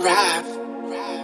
Rap.